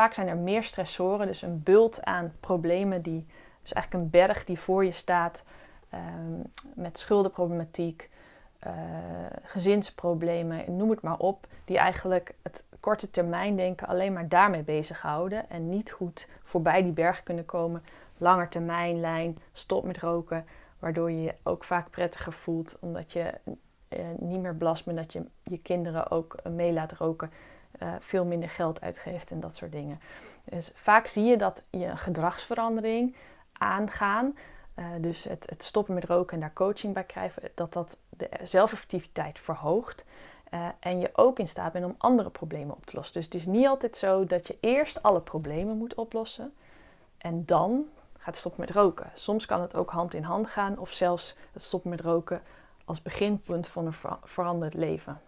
vaak zijn er meer stressoren, dus een bult aan problemen die, dus eigenlijk een berg die voor je staat ehm, met schuldenproblematiek, uh, gezinsproblemen, noem het maar op, die eigenlijk het korte termijn denken alleen maar daarmee bezighouden en niet goed voorbij die berg kunnen komen. Langer termijn lijn, stop met roken, waardoor je je ook vaak prettiger voelt omdat je uh, niet meer belast bent dat je je kinderen ook uh, mee laat roken. Uh, veel minder geld uitgeeft en dat soort dingen. Dus vaak zie je dat je een gedragsverandering aangaan. dus het, het, stoppen met roken en daar coaching bij krijgen, dat dat de zelfeffectiviteit verhoogt. en je ook in staat bent om andere problemen op te lossen. Dus het is niet altijd zo dat je eerst alle problemen moet oplossen en dan gaat stoppen met roken. Soms kan het ook hand in hand gaan of zelfs het stoppen met roken als beginpunt van een veranderd leven.